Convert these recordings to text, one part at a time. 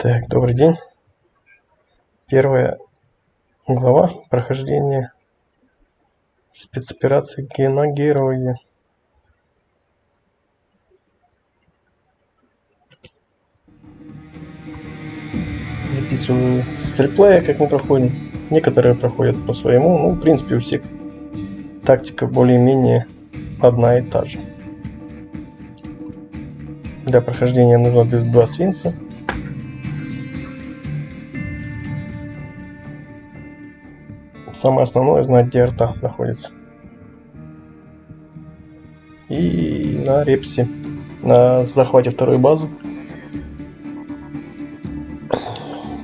Так, добрый день. Первая глава прохождения спецоперации Геногерои. Записываю стриплея, как мы проходим. Некоторые проходят по своему. Ну, в принципе, у всех тактика более-менее одна и та же. Для прохождения нужно 32 свинца. Самое основное знать, где арта находится. И на репсе, на захвате второй базы,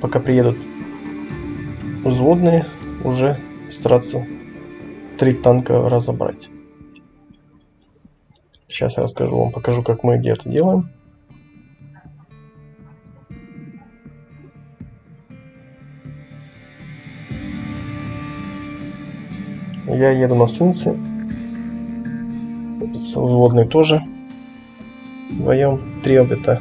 пока приедут взводные, уже стараться три танка разобрать. Сейчас я расскажу вам, покажу, как мы где это делаем. Я еду на Сунце. Взводный тоже. Вдвоем три обета.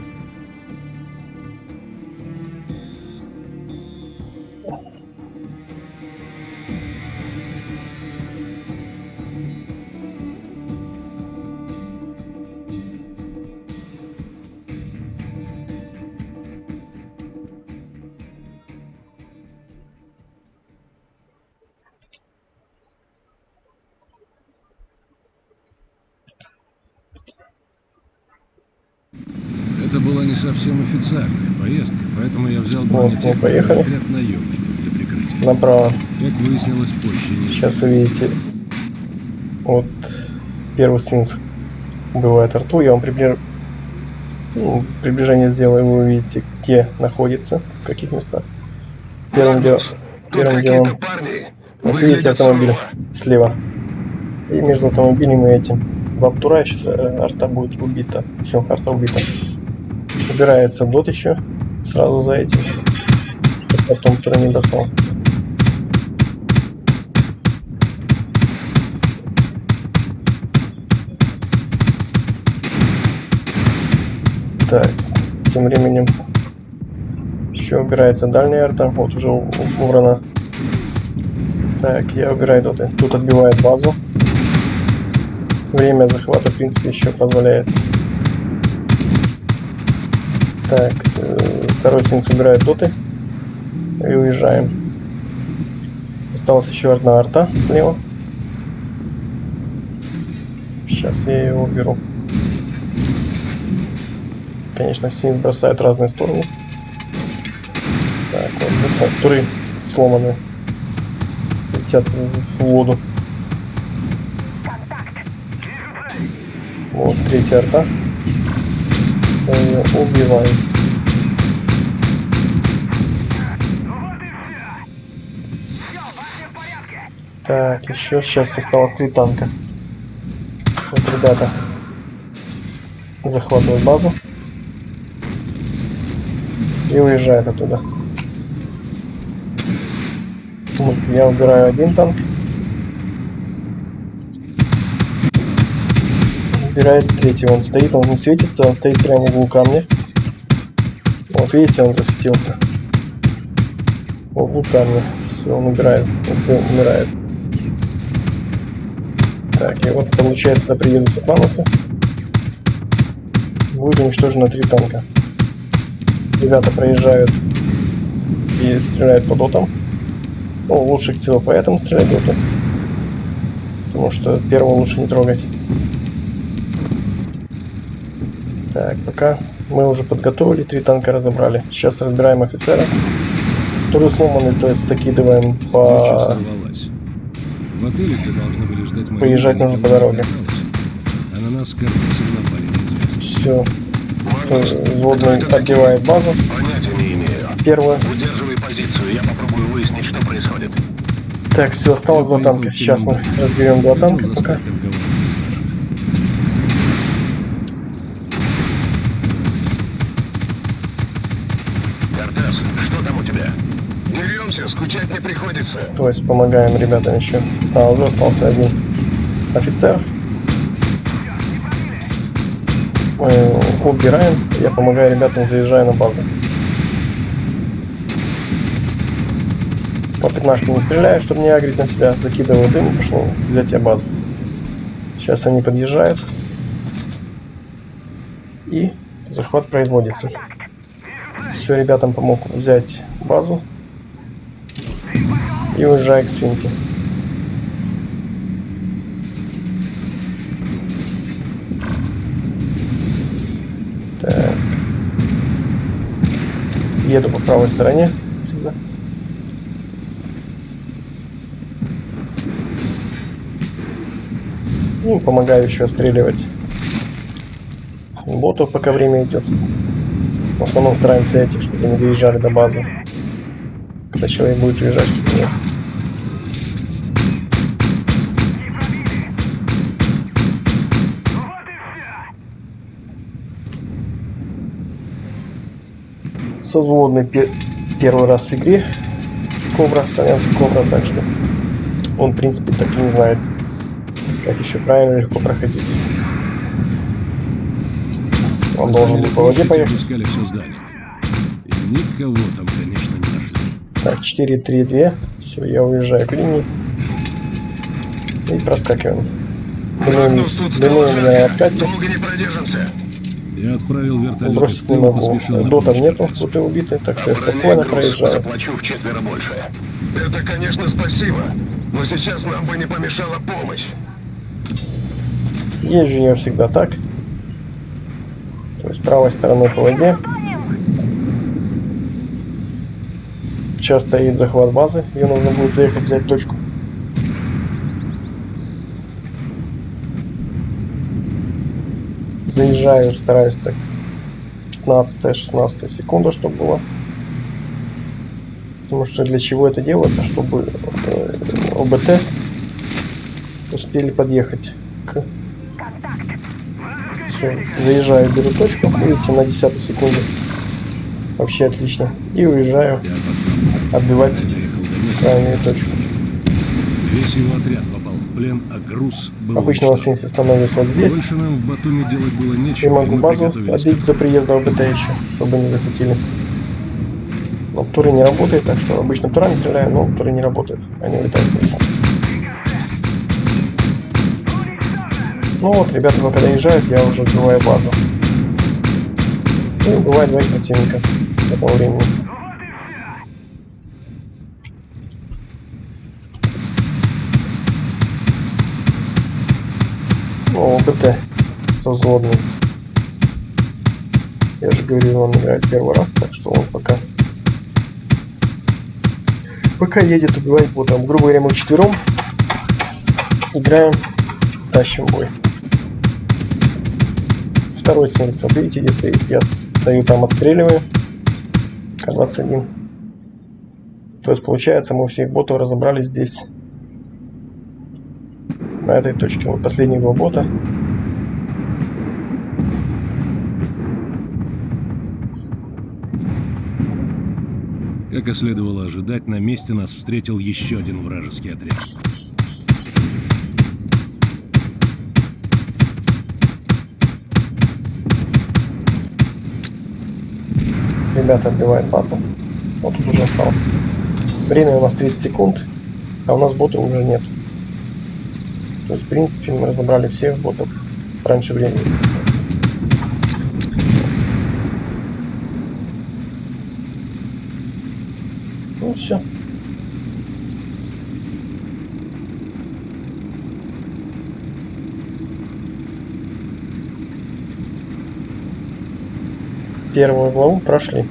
Это была не совсем официальная поездка, поэтому я взял бронетехнику поехали. и отряд наемников для прикрытия. Направо. Как выяснилось позже, Сейчас увидите. Вот первый синс убивает арту. Я вам прибли- ну, приближение сделаю, вы увидите, где находится, в каких местах. Первым, дел- первым делом вот видите автомобиль сурово. слева. И между автомобилем и этим. В обтура сейчас э, арта будет убита. Все, арта убита. Убирается дот еще сразу за этим. Чтоб потом кто не достал. Так, тем временем еще убирается дальняя арта. Вот уже убрана. Так, я убираю доты. Тут отбивает базу. Время захвата, в принципе, еще позволяет. Так, э, второй синс убирает доты. И уезжаем. Осталась еще одна арта слева. Сейчас я ее уберу. Конечно, синс бросает в разные стороны. Так, вот, туры сломаны. Летят в воду. Вот третья арта. Ее убиваем. Так, еще сейчас осталось три танка. Вот ребята захватывают базу и уезжают оттуда. Вот, я убираю один танк. Убирает третий, он стоит, он не светится, он стоит прямо в углу камня. Вот видите, он засветился. В углу камня. Все, он убирает, умирает. Так, и вот получается до приезда Соклануса будет уничтожено три танка. Ребята проезжают и стреляют по дотам. Ну, лучше всего по этому стрелять доту. Потому что первого лучше не трогать. Так, пока мы уже подготовили, три танка разобрали. Сейчас разбираем офицера. Тоже сломанный, то есть закидываем по... В отеле, где должны были ждать Поезжать нужно по дороге. А на нас Карлосом напали. Все. Взводный отбивает базу. Понятия не имею. Первую. Удерживай позицию, я попробую выяснить, что происходит. Так, все, осталось два танка. Сейчас мы разберем два танка пока. Деремся, скучать не приходится. То есть помогаем ребятам еще. А, уже остался один офицер. Мы убираем. Я помогаю ребятам, заезжаю на базу. По пятнашке не стреляю, чтобы не агрить на себя. Закидываю дым и пошел взять я базу. Сейчас они подъезжают. И захват производится. Все, ребятам помог взять базу. И уезжаю к свинке. Так. Еду по правой стороне. Отсюда. Ну, помогаю еще отстреливать ботов, пока время идет. В основном стараемся этих, чтобы не доезжали до базы. Когда человек будет уезжать, чтобы нет. Совзводный пе первый раз в игре. Кобра, славянский Кобра, так что он, в принципе, так и не знает, как еще правильно легко проходить. Он должен был по воде поехать. Все здание. И никого там, конечно, не нашли. Так, 4, 3, 2. Все, я уезжаю к линии. И проскакиваем. Думаю, стало на откате. Долго не продержимся. Я отправил вертолет Бросить из не тыла, могу. поспешил на Дотов нету, тут и убиты, так что я спокойно проезжаю. заплачу в четверо больше. Это, конечно, спасибо. Но сейчас нам бы не помешала помощь. Езжу я всегда так. То есть правой стороной по воде. Сейчас стоит захват базы. Ее нужно будет заехать взять точку. Заезжаю, стараюсь так 15-16 секунда, чтобы было. Потому что для чего это делается? Чтобы э, ОБТ успели подъехать к все, заезжаю, беру точку, видите, на 10 секунде. Вообще отлично. И уезжаю отбивать крайнюю точку. Весь его отряд плен, а груз был Обычно на уничтожен. свинце становлюсь вот здесь. Больше нам в Батуми делать было нечего, могу мы базу отбить до приезда ОБТ еще, чтобы не захватили. Но туры не работает, так что обычно турами стреляю, но туры не работают. Они улетают. Ну вот, ребята пока доезжают, я уже отбиваю базу. И убиваю двоих противника к этому времени. О, ОБТ со взводным. Я же говорил, он играет первый раз, так что он пока... Пока едет убивать ботом. Грубо говоря, мы четвером играем, тащим бой. Второй сенс, вот видите, где стоит. Я стою там, отстреливаю. К-21. То есть, получается, мы всех ботов разобрали здесь. На этой точке. Вот последние два бота. Как и следовало ожидать, на месте нас встретил еще один вражеский отряд. Ребята отбивают базу. Вот тут уже осталось. Время у нас 30 секунд, а у нас бота уже нет. То есть, в принципе, мы разобрали всех ботов раньше времени. Ну все. Первую главу прошли.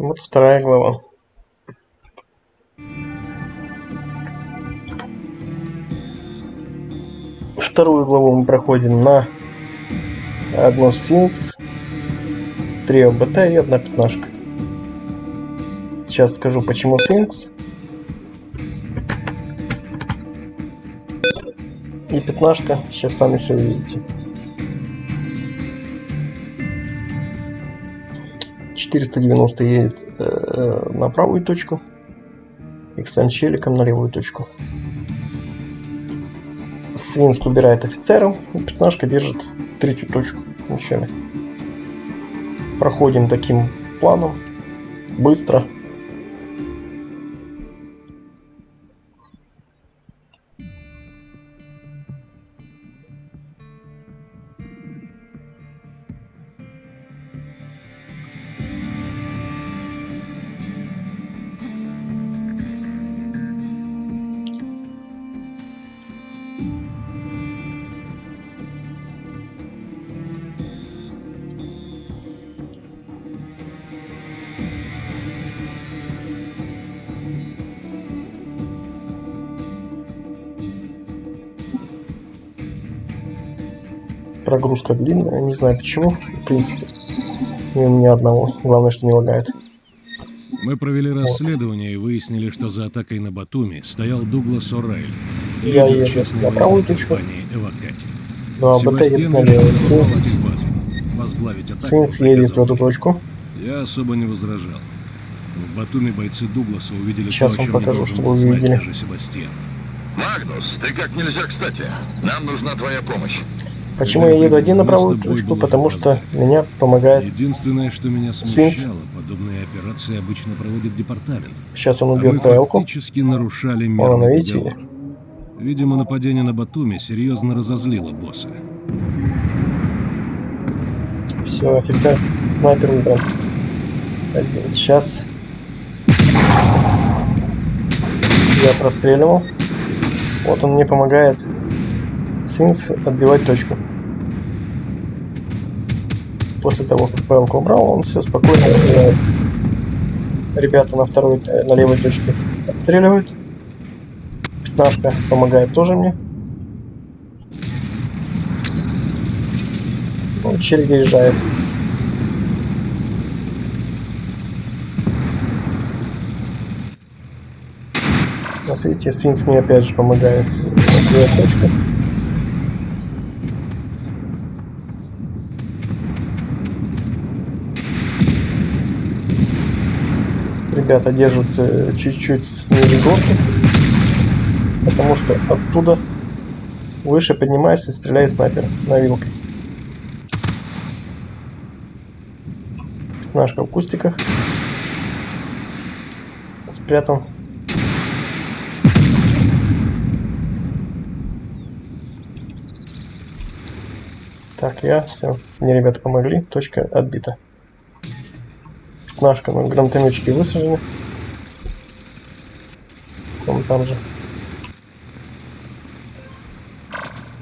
Вот вторая глава. Вторую главу мы проходим на одно сфинкс, три ОБТ и одна пятнашка. Сейчас скажу, почему сфинкс. И пятнашка, сейчас сами все увидите. 490 едет э, на правую точку. XM челиком на левую точку. Свинск убирает офицеров. И пятнашка держит третью точку вначале. Проходим таким планом. Быстро. Прогрузка длинная, не знаю почему. В принципе, не у меня одного. Главное, что не лагает. Мы провели расследование и выяснили, что за атакой на Батуми стоял Дуглас О'Райли, Я еду на правую точку. «Эвакати». Ну а БТ едет Себастьян на решил левую. Свинс, захватить базу. Возглавить атаку Свинс едет в эту точку. Я особо не возражал. В Батуми бойцы Дугласа увидели Сейчас то, о вам чем покажу, не должен чтобы был вы знать видели. даже Себастьян. Магнус, ты как нельзя кстати. Нам нужна твоя помощь. Почему я еду один на правую точку? Потому что меня помогает. Единственное, что меня смущало, подобные операции обычно проводит департамент. Сейчас он А мы убьет ПЛ-ку. фактически нарушали мирный видите? договор. Видимо, нападение на Батуми серьезно разозлило босса. Все, офицер, снайпер. Один. Сейчас я простреливал. Вот он мне помогает Свинс отбивать точку. После того, как ПЛ убрал, он все спокойно отбивает. Ребята на второй, э, на левой точке отстреливают. Пятнашка помогает тоже мне. Ну, чель выезжает. Вот видите, Свинс мне опять же помогает. Отбивать точку. Ребята держат э, чуть-чуть ниже горки, потому что оттуда выше поднимаешься и стреляет снайпер на вилкой. Пятнашка в кустиках. Спрятан. Так, я все. Мне ребята помогли. Точка отбита. Пятнашка на гранатометчике высажены. Вон там же.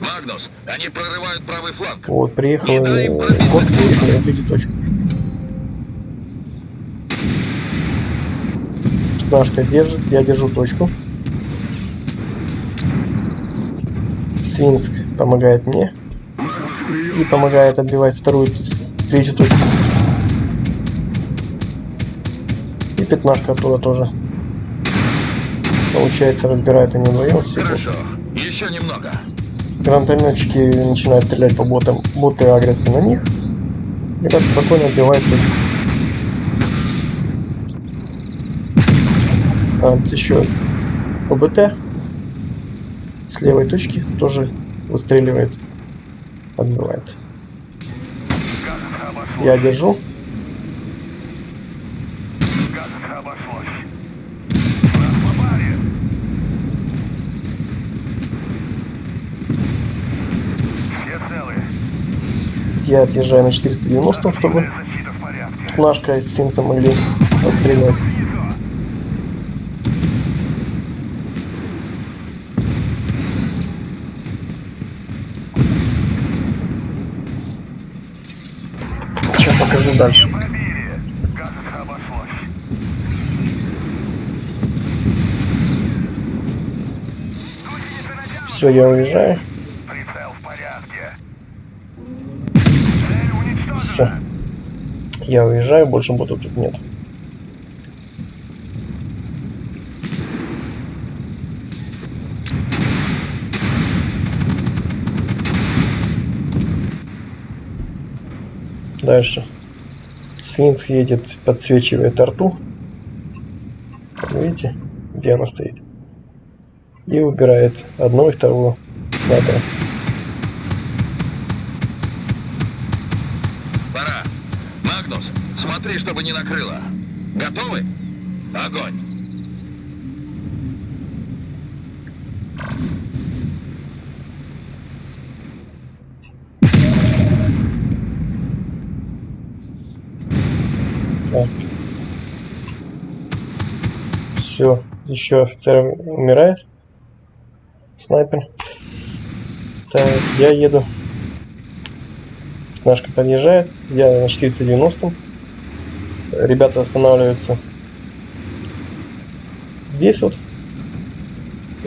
Магнус, они прорывают правый фланг. Вот, приехал Не дай им э, пробить. приехали на третью точку. Пятнашка держит, я держу точку. Свинск помогает мне. И помогает отбивать вторую, третью точку. И пятнашка оттуда тоже. Получается, разбирают они вдвоем все. Хорошо. Еще немного. Гранатометчики начинают стрелять по ботам, боты агрятся на них. Ребята спокойно отбивают точку. А, еще ОБТ с левой точки тоже выстреливает, отбивает. Я держу. Я отъезжаю на 490, чтобы Пятнашка и Синса могли отстрелять. Сейчас покажу дальше. Все, я уезжаю. Прицел в порядке. Все. Я уезжаю, больше бота тут нет. Дальше. Свинц едет, подсвечивает арту. Видите, где она стоит? И убирает одного и второго снайпера. Чтобы не накрыло. Готовы? Огонь. Так. Все, еще офицер умирает. Снайпер. Так, я еду. Нашка подъезжает. Я на 490. Ребята останавливаются здесь вот.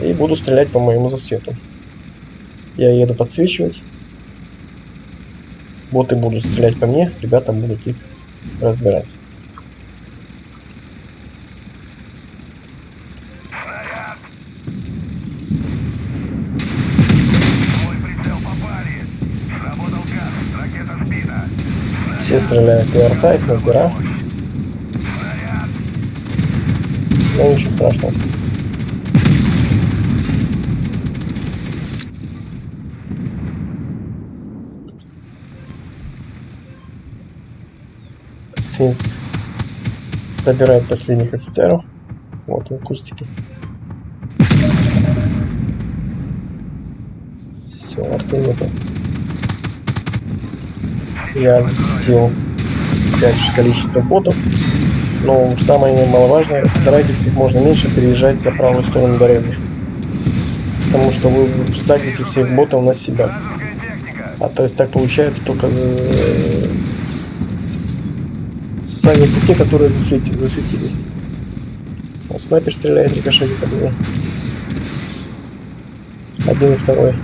И буду стрелять по моему засвету. Я еду подсвечивать. Боты будут стрелять по мне, ребята будут их разбирать. Все стреляют и арта, и снайпера. Но ничего страшного. Свинц добирает последних офицеров. Вот он, кустики. Все, арты нету. Я сделал опять же количество ботов. Но самое немаловажное, старайтесь как можно меньше переезжать за правую сторону дороги. Потому что вы сагните всех ботов на себя. А то есть так получается только э, сагнутся те, которые засвети- засветились. Снайпер стреляет, рикошетит от него. Один и второй.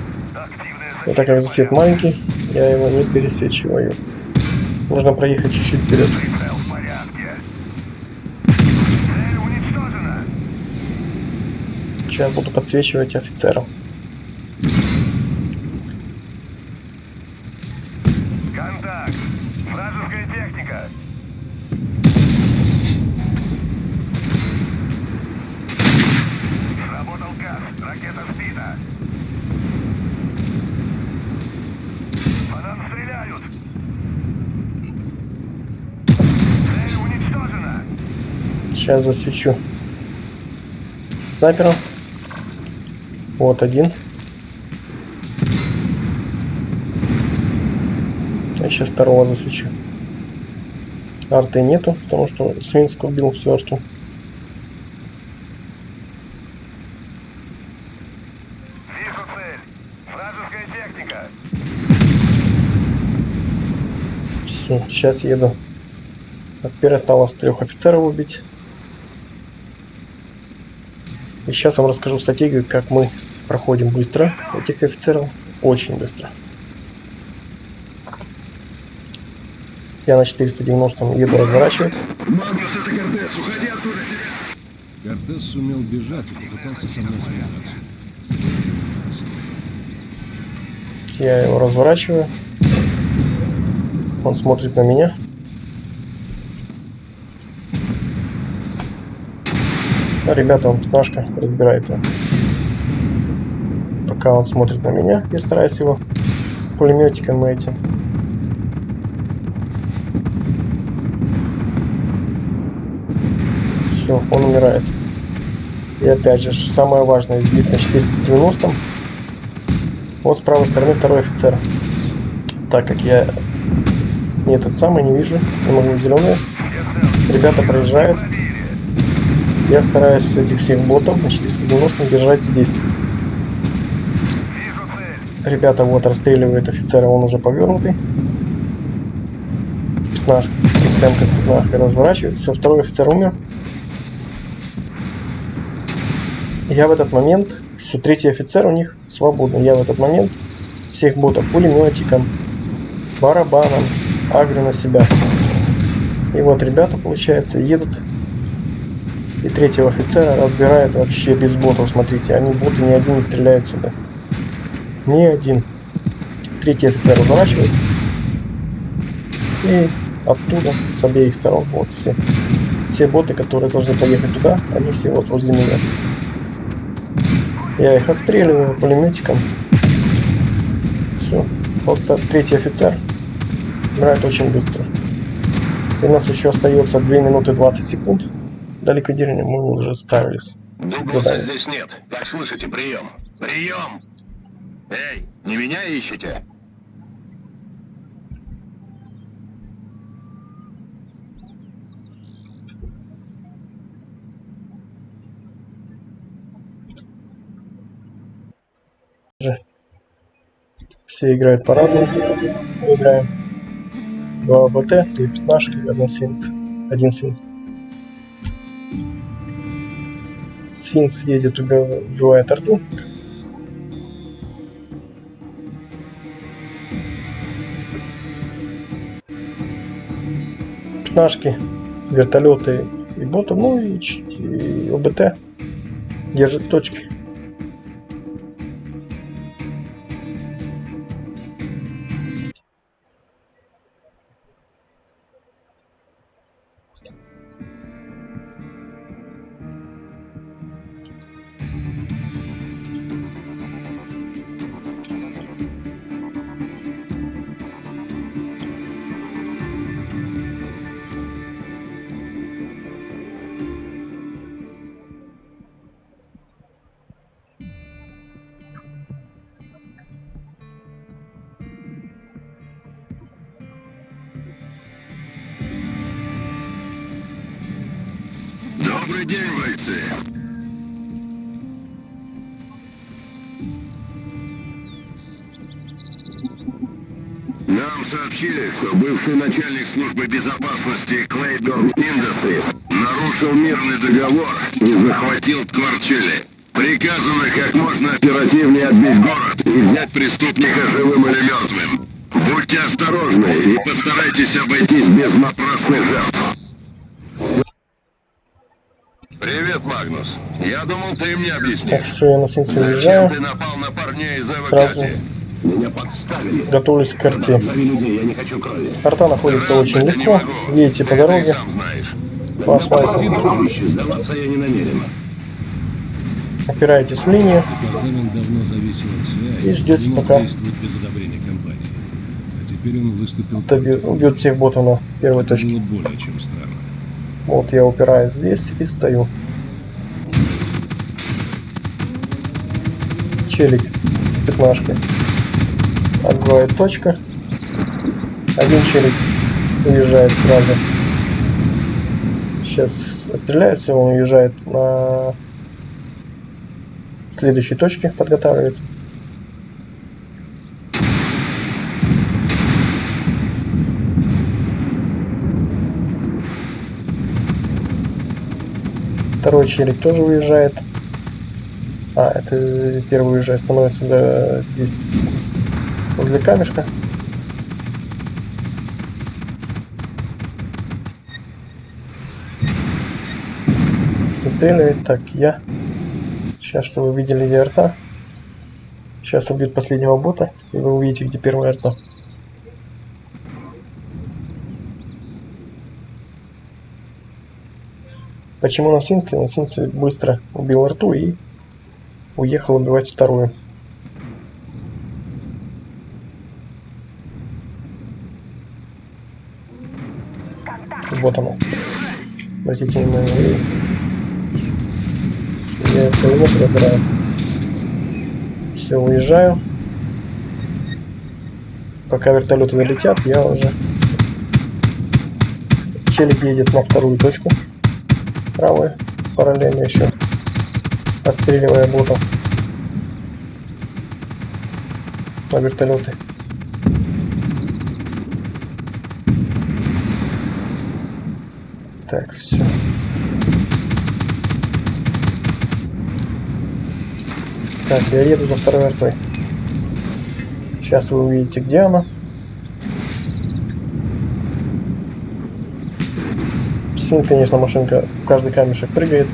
Но так как засвет маленький, я его не пересвечиваю. Нужно проехать чуть-чуть вперед. Прицел в порядке! Цель уничтожена! Сейчас буду подсвечивать офицеров. Контакт! Вражеская техника! Сработал газ, ракета сбита! По нам стреляют! Цель уничтожена! Сейчас засвечу. Снайпером. Вот один. Я сейчас второго засвечу. Арты нету, потому что Свинск убил всю арту. Все, сейчас еду. А теперь осталось трех офицеров убить. И сейчас вам расскажу стратегию, как мы проходим быстро этих офицеров. Очень быстро. Я на 490 еду разворачивать. Магнус, это Кортес, уходи оттуда, тебя... Кортес сумел бежать и попытался со мной связаться. Я его разворачиваю. Он смотрит на меня. А, ребята, он пятнашка разбирает его. Пока он смотрит на меня, я стараюсь его пулеметиком этим. Все, он умирает. И опять же, самое важное, здесь на 490 вот с правой стороны второй офицер. Так как я не этот самый, не вижу, не могу зеленые. Ребята проезжают. Я стараюсь этих всех ботов на 490 держать здесь. Ребята вот расстреливают офицера, он уже повернутый. Наш СМК с разворачивает. Все, второй офицер умер. Я в этот момент, все, третий офицер у них свободный. Я в этот момент всех ботов пулеметиком, барабаном агрю на себя. И вот ребята, получается, едут. И третьего офицера разбирают вообще без ботов. Смотрите, они боты ни один не стреляет сюда. Ни один. Третий офицер разворачивается. И оттуда, с обеих сторон. Вот все. Все боты, которые должны поехать туда, они все вот возле меня. Я их отстреливаю пулеметиком. Все. Вот та- третий офицер играет очень быстро. И у нас еще остается 2 минуты 20 секунд. До ликвидирования мы уже справились. Дугласа здесь нет. Как слышите, прием. Прием! Эй, не меня ищете? Все играют по-разному. Играем два БТ, две пятнашки и одна сфинкс. Один сфинкс. Едет, уби- убивает арту. Пятнашки, вертолеты и боты, ну и, и ОБТ держит точки. Добрый. Нам сообщили, что бывший начальник службы безопасности Клейдорн Industries нарушил мирный договор и захватил Ткварчели. Приказано как можно оперативнее отбить город и взять преступника живым или мертвым. Будьте осторожны и постарайтесь обойтись без напрасных жертв. Привет, Магнус. Я думал, ты мне объяснишь. Так что я на Зачем уезжаю. ты напал на парней из Сразу? Меня подставили. готовлюсь к карте. Зови людей, я не хочу крови. Карта находится Рад, очень не легко. Едете по дороге. сам знаешь. По Прости, асфальту. дружище, сдаваться я не намерен. Опираетесь в линию. Департамент давно зависел от СИА И мог пока- без одобрения компании. А теперь он выступил Доби- против. Убьет всех ботов на первой точке. было более чем странно. Вот я упираюсь здесь и стою. Челик с пятнашкой. Отбивает точка. Один челик уезжает сразу. Сейчас стреляется, он уезжает на следующей точке, подготавливается. Второй челик тоже уезжает. А, это первый уезжает, становится за- здесь возле камешка. Застреливает. Так, я. Сейчас, что вы видели где арта. Сейчас убьют последнего бота, и вы увидите, где первая арта. Почему на Синстве? На Синстве быстро убил рту и уехал убивать вторую. Вот оно. Обратите внимание. Я из километра выбираю. Все, уезжаю. Пока вертолеты долетят, я уже... Челик едет на вторую точку правую, параллельно еще отстреливая ботов на вертолеты. Так, все. Так, я еду за второй артой. Сейчас вы увидите, где она. Свин, конечно, машинка в каждый камешек прыгает,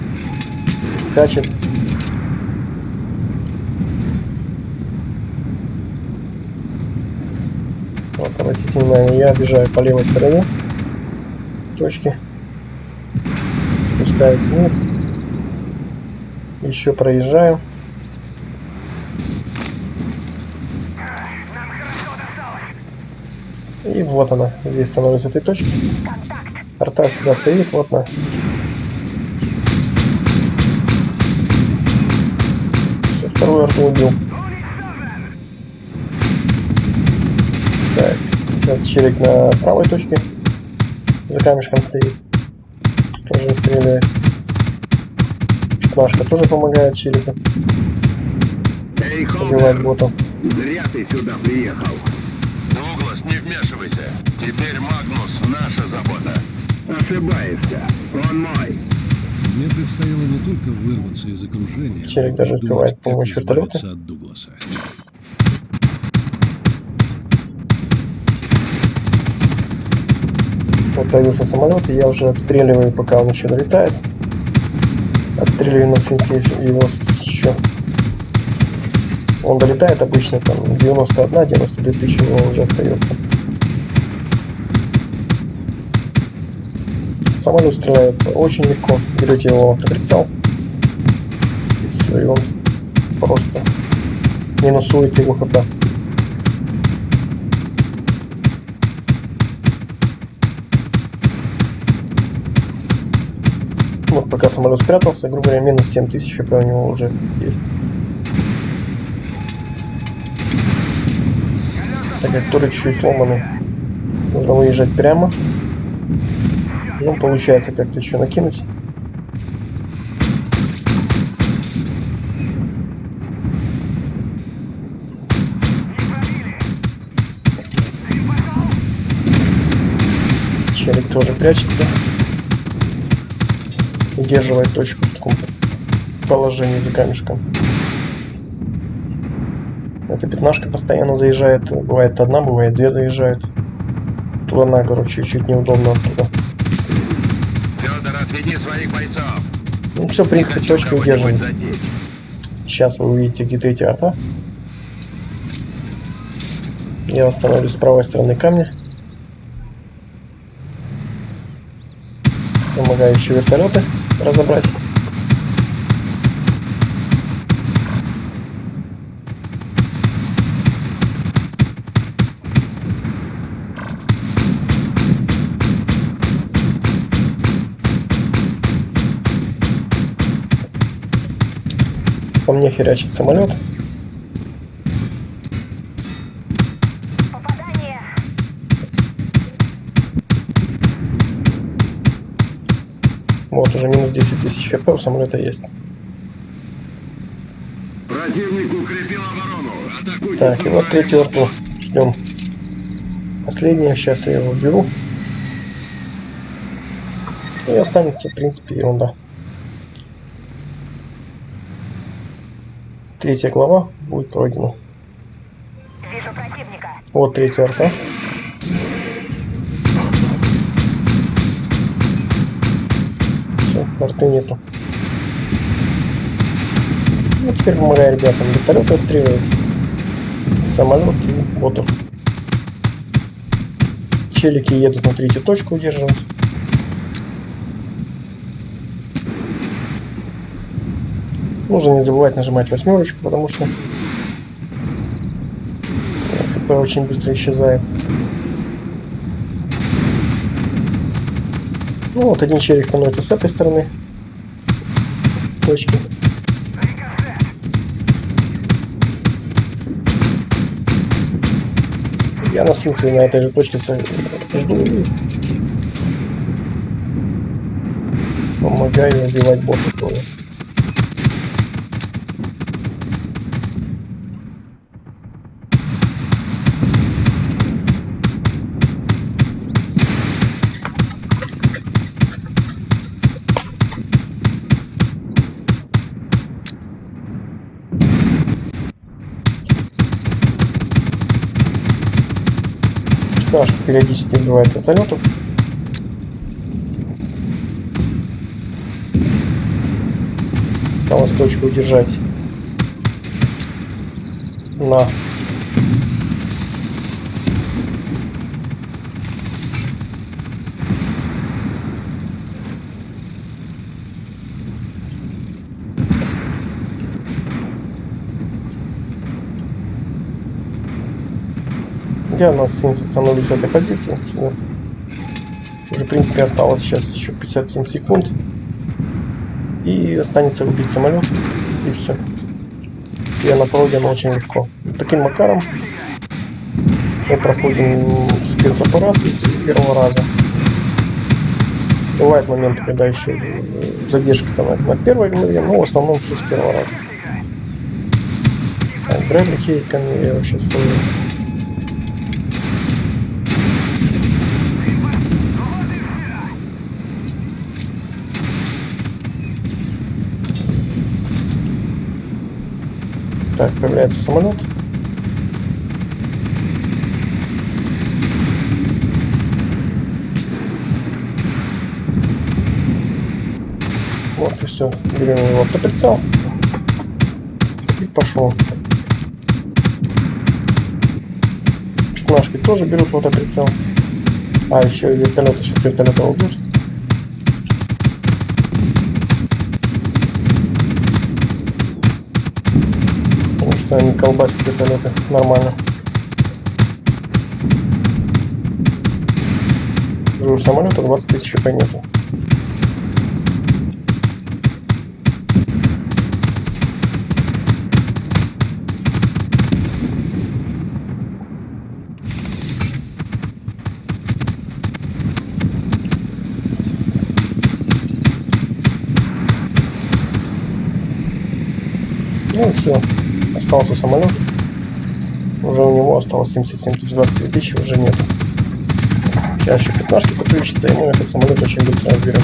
скачет. Вот, обратите внимание, я обижаю по левой стороне. точки. Спускаюсь вниз. Еще проезжаю. И вот она. Здесь становлюсь в этой точке. Арта всегда стоит. Вот она. Всё, вторую арту убил. Так, челик на правой точке. За камешком стоит. Тоже не стреляет. Пятнашка тоже помогает челику Эй, Холдер, ботов. зря ты сюда приехал. Дуглас, не вмешивайся. Теперь Магнус — наша забота. Ошибаешься. Он мой. Мне предстояло не только вырваться из окружения, Челик но и даже успевает помочь от Дугласа. Появился самолет, и я уже отстреливаю, пока он еще долетает. Отстреливаю на синте его еще. Он долетает обычно там 91-92 тысячи у него уже остается. Самолет стреляется очень легко. Берете его в прицел. И все, и он просто минусует его хп. Пока самолет спрятался, грубо говоря, минус 7000 хп у него уже есть. Так как туры чуть сломаны, нужно выезжать прямо. Ну, получается как-то еще накинуть. Челик тоже прячется удерживает точку в таком положении за камешком. Эта пятнашка постоянно заезжает, бывает одна, бывает две заезжают. Туда на гору чуть-чуть неудобно оттуда. Федор, отведи своих бойцов. Ну все, в принципе, точка задеть. Сейчас вы увидите, где третья арта. Я остановлюсь с правой стороны камня. Помогаю еще вертолеты разобрать. По мне херячит самолет. Тысяч хп у самолета есть. Противник укрепил оборону. Атакуйте. Так, и вот с третью арту. Ждем. Последнее, сейчас я его уберу. И останется, в принципе, ерунда. Третья глава будет пройдена. Вижу противника. Вот третья арта. Арты нету. Ну, теперь помогаю ребятам вертолет отстреливать. Самолет и ботов. Челики едут на третью точку удерживать. Нужно не забывать нажимать восьмерочку, потому что хп очень быстро исчезает. Ну вот один челик становится с этой стороны точки. Я носился на этой же точке с- жду помогаю убивать бота тоже. Наш периодически убивает вертолетов. Осталось точку удержать. На. Я на 70 становлюсь в этой позиции. Всё. Уже, в принципе, осталось сейчас еще 57 секунд. И останется убить самолет. И все. Я на пройден очень легко. Таким макаром мы проходим спецоперацию с первого раза. Бывают моменты, когда еще э, задержки там на, первой главе, но в основном все с первого раза. Так, Брэдли Кейками я вообще стою. Так, появляется самолет. Вот и все. Берем его автоприцел. И пошел. Пятнашки тоже берут в автоприцел. А, еще и вертолеты, сейчас вертолеты уйдут. Что они колбасят вертолеты нормально. У самолета 20 тысяч по нету. Ну и все. Остался самолет. Уже у него осталось 77 тысяч, 23 тысячи уже нету. Сейчас еще 15 подключится, и мы этот самолет очень быстро разберем.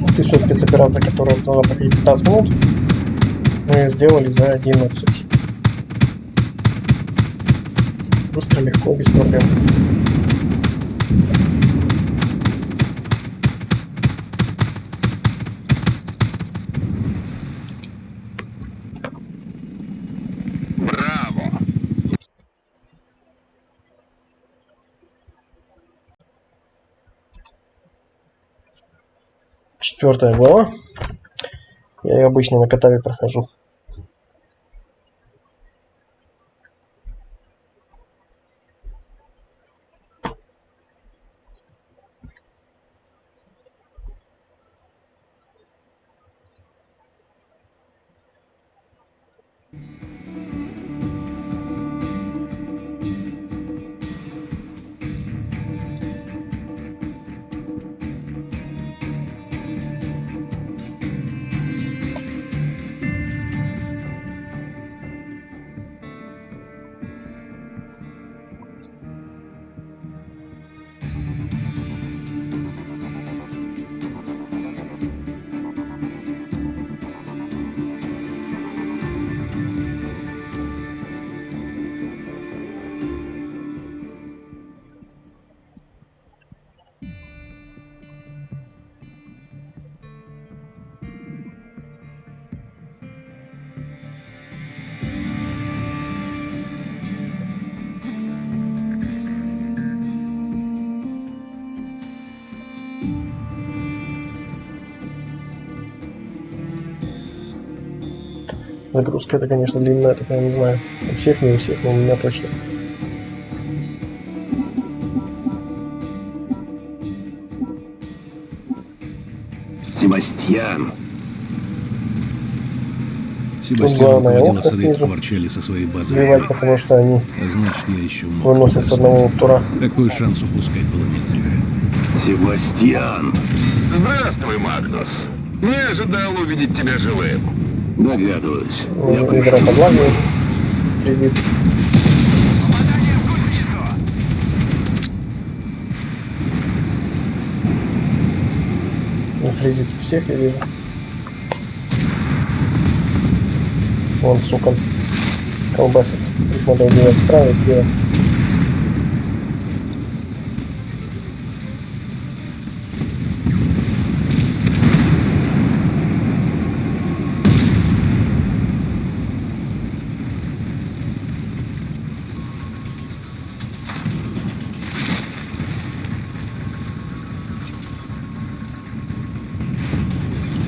Вот и все, должна проходить 15 минут, мы сделали за 11. Быстро, легко, без проблем. Четвертая глава. Я обычно на катаве прохожу. Загрузка это, конечно, длинная, так я не знаю. У всех, не у всех, но у меня точно. Себастьян, Себастьян главное, руководил окна осадой снизу. Кварчели со своей базой. Сбивать, потому что они А значит, я еще мог выносят с одного тура. Такой шанс упускать было нельзя. Себастьян. Здравствуй, Магнус. Не ожидал увидеть тебя живым. Догадываюсь. Я Ведро пришел. Визит. Ну, фризит всех я вижу. Вон, сука, колбасит. Их надо убивать справа и слева.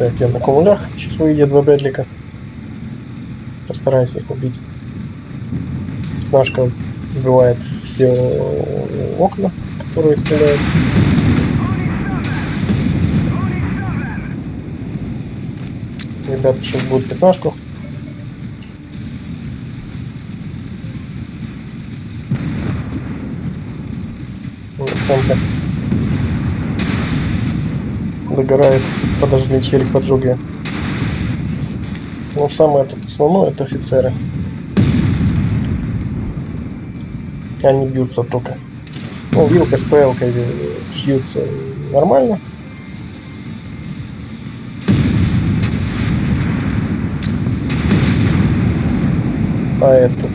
Так, я на кумулях. Сейчас выйдет два бедлика. Постараюсь их убить. Пятнашка убивает все окна, которые стреляют. Ребята сейчас будут пятнашку. Вот, Самка догорает. Подожгли челик поджег ее. Но самое тут основное это офицеры. Они бьются только. Ну, вилка с пэлкой шьются нормально. А этот...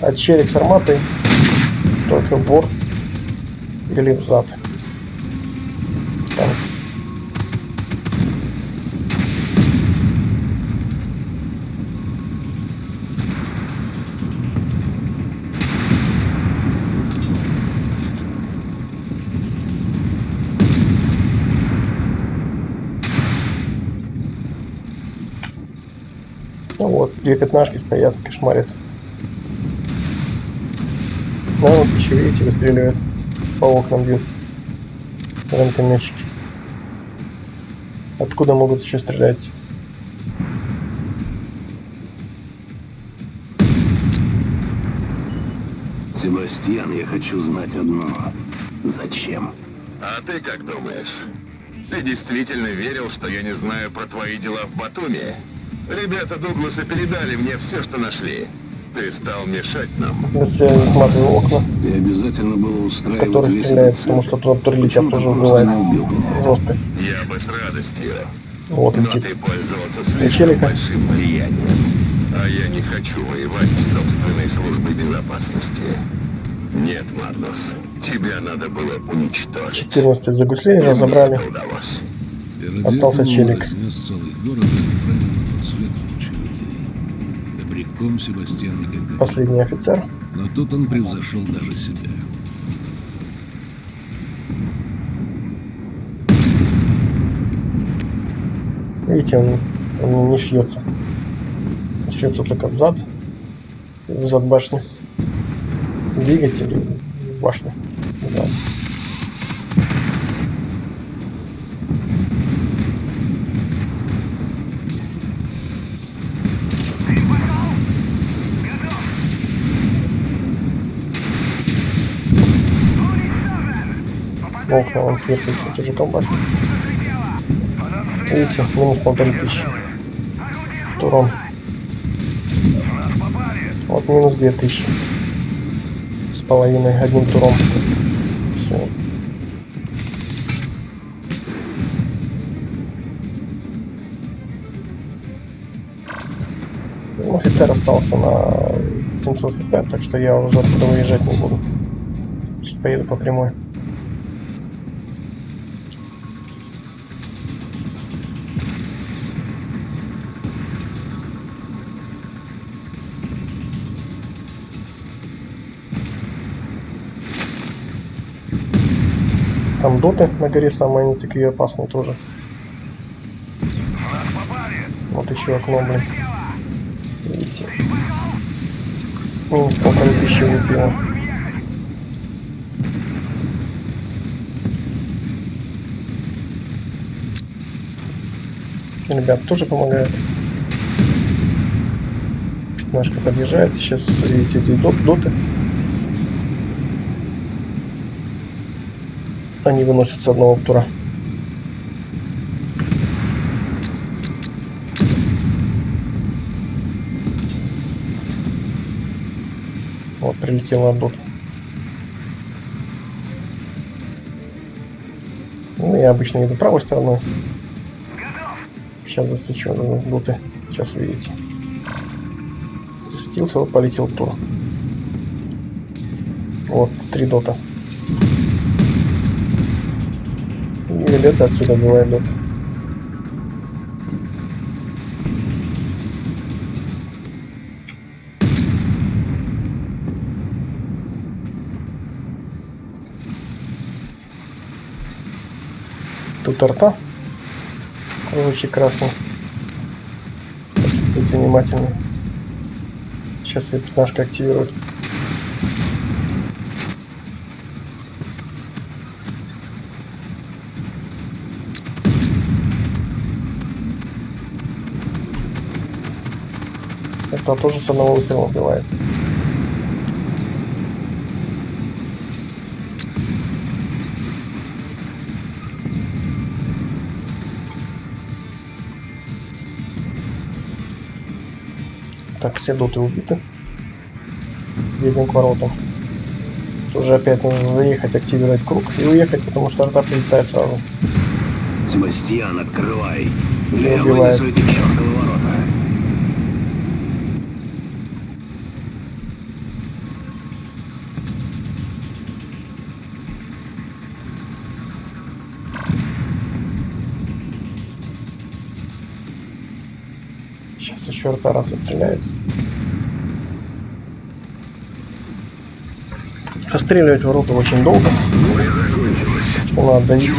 А челик с арматой только в борт или в зад. Там Ну вот, две пятнашки стоят, кошмарят. Ну вот еще видите, выстреливают. По окнам бьют. Гранатометчики. Откуда могут еще стрелять? Себастьян, я хочу знать одно. Зачем? А ты как думаешь? Ты действительно верил, что я не знаю про твои дела в Батуми? Ребята Дугласа передали мне все, что нашли. Ты стал мешать нам. Если я смотрю окна, И обязательно было с устраивать которых весь стреляют, этот потому что туда прилетят Почему тоже убивает жестко. Я бы с радостью. Вот Но летит. ты пользовался слишком большим влиянием. А я не хочу воевать с собственной службой безопасности. Нет, Магнус, тебя надо было уничтожить. 14 за гуслей И мне разобрали. Остался челик. целый город тот свет кучу людей. Добряком Себастьян никогда Последний офицер. Но тут он превзошел даже себя. Видите, он, он не шьется. Шьется только в зад. В зад башни. Двигатель в башню. Окна он сверху еще тоже колбасит. Видите, минус полторы тысячи. Турон. Вот минус две тысячи. С половиной одним туром. Все. Ну, Офицер остался на 700 хп, так что я уже оттуда выезжать не буду. Сейчас поеду по прямой. Там доты на горе самые они такие опасные тоже. Вот еще окно, блин. Видите? Минус полторы тысячи улетело. Ребят тоже помогает. Пятнашка подъезжает. Сейчас, видите, эти доты. Они выносят с одного тура. Вот, прилетела дот. Ну, я обычно иду правой стороной. Сейчас засвечу доты. Сейчас увидите. Засветился, вот полетел тур. Вот, три дота. Ребята отсюда бывает дот. Тут арта. Кружочек красный. Будьте внимательны. Сейчас я пятнашка активирует. Это тоже с одного выстрела убивает. Так, все доты убиты. Едем к воротам. Уже опять нужно заехать, активировать круг и уехать, потому что арта прилетает сразу. Себастьян, открывай. Убивает. вынесу эти чертовы арта раз стреляется. Расстреливать ворота очень долго. Чего ждете?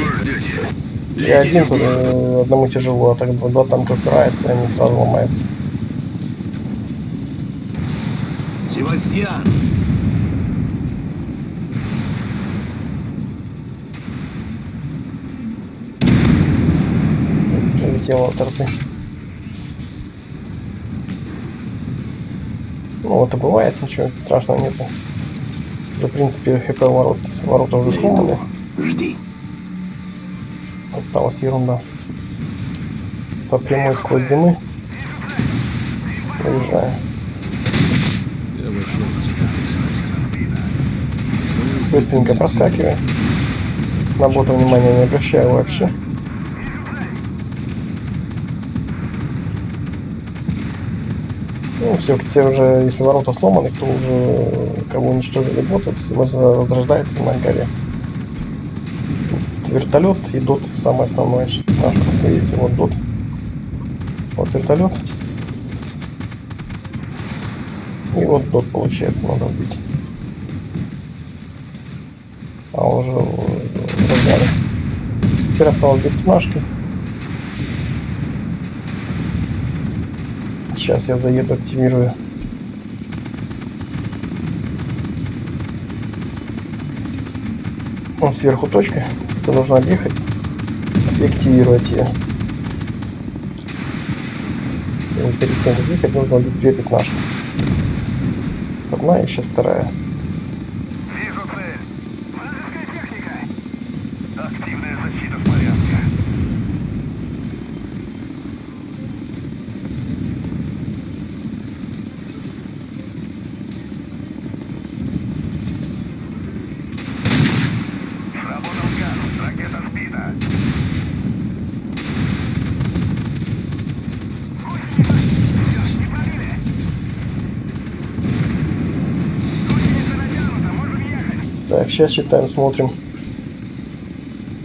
Я один тут э, одному тяжело, а так два там упирается, и они сразу ломаются. Себастьян! Прилетело от арты. Ну вот и бывает, ничего страшного нету. Уже, в принципе, хп ворот, ворота уже сломаны. Жди. Осталась ерунда. По прямой сквозь дымы. Проезжаю. Быстренько проскакиваю. На бота внимания не обращаю вообще. Ну, все, те уже, если ворота сломаны, то уже кого уничтожили боты, воз- возрождается на горе. Вот вертолет и дот самое основное. что видите, вот дот. Вот вертолет. И вот дот получается, надо убить. А уже в разгаре. Теперь осталось две пятнашки. Сейчас я заеду, активирую. Вон сверху точка. Это нужно объехать и активировать ее. И перед тем, как нужно убить две пятнашки. Одна и сейчас вторая. Вижу цель. Вражеская техника. Активная защита в порядке. Сработал газ. Ракета сбита. Всё, не пробили. Гусеница натянута. Можем ехать. Так, сейчас считаем, смотрим.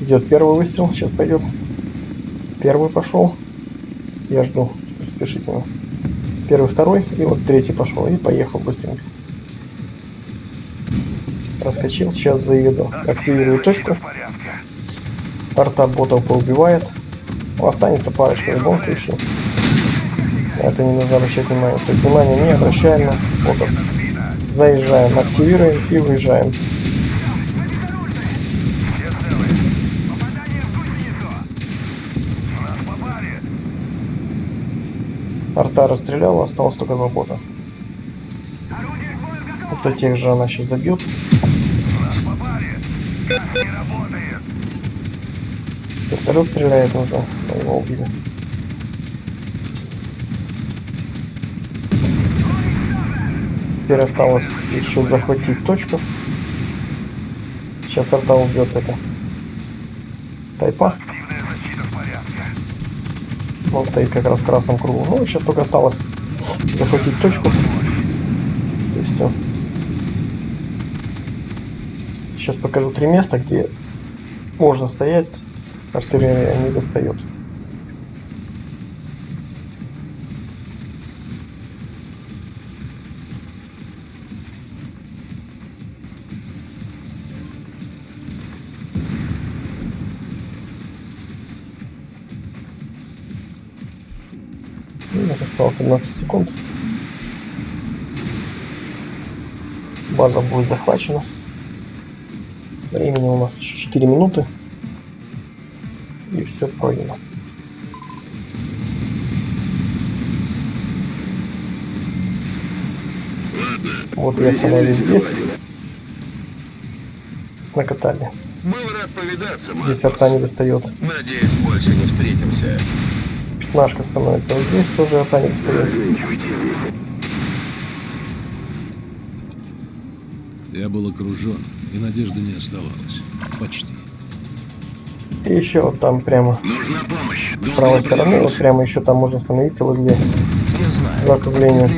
Идет первый выстрел, сейчас пойдет. Первый пошел. Я жду, спешите. Первый, второй, и вот третий пошел. И поехал быстренько. Проскочил, сейчас заеду. Активирую точку. Арта ботов поубивает. Ну, останется парочка в любом случае. Это не нужно обращать внимание. То есть внимание не обращаем на ботов. Заезжаем, активируем и выезжаем. Все целы. Попадание в гусеницу. Нас попали. Арта расстреляла, осталось только два бота. Вот этих же она сейчас забьет. Вертолет стреляет уже. но Его убили. Теперь осталось еще захватить точку. Сейчас арта убьет это. Тайпа. Он стоит как раз в красном кругу. Ну, сейчас только осталось захватить точку. И все. Сейчас покажу три места, где можно стоять. Артиллерия не достает. Вот осталось 13 секунд. База будет захвачена. Времени у нас еще 4 минуты. И все пройдено. Вот я остановлюсь здесь. На катале. Был рад повидаться, Здесь арта не достает. Надеюсь, больше не встретимся. Пятнашка становится вот здесь, тоже арта не достает. Я был окружен, и надежды не оставалось. Почти. И еще вот там прямо Нужна помощь. с правой стороны, вот прямо еще там можно остановиться возле Я знаю. закругления.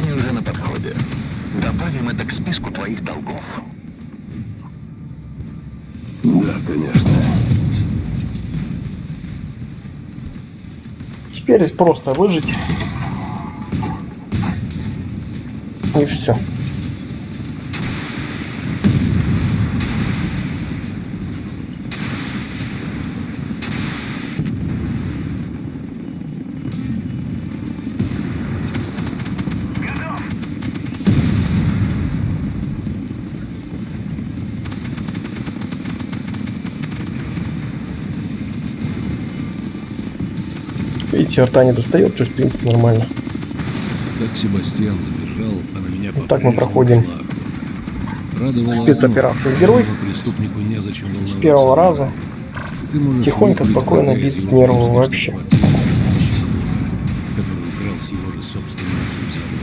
Теперь просто выжить. И все. Видите, рта не достает, то есть, в принципе, нормально. Так Себастьян сбежал, а на меня Вот так мы проходим. Спецоперация «Герой». С первого раза. Тихонько, спокойно, без нервов вообще. штабов, Который украл с его же собственного завода.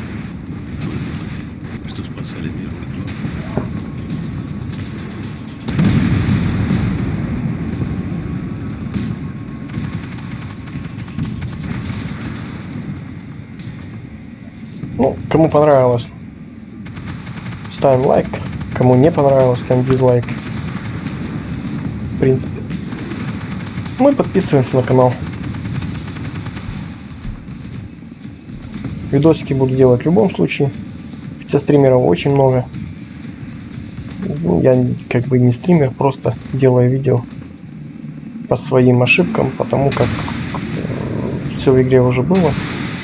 Вы думали, что спасали мирный дом? Ну, кому понравилось, ставим лайк. Кому не понравилось, ставим дизлайк. В принципе. Мы подписываемся на канал. Видосики буду делать в любом случае. Хотя стримеров очень много. Ну, я как бы не стример, просто делаю видео по своим ошибкам, потому как все в игре уже было.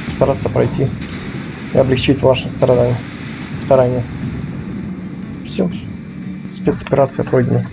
Стараться пройти и облегчить ваши страдания. Старания. Все. Спецоперация пройдена.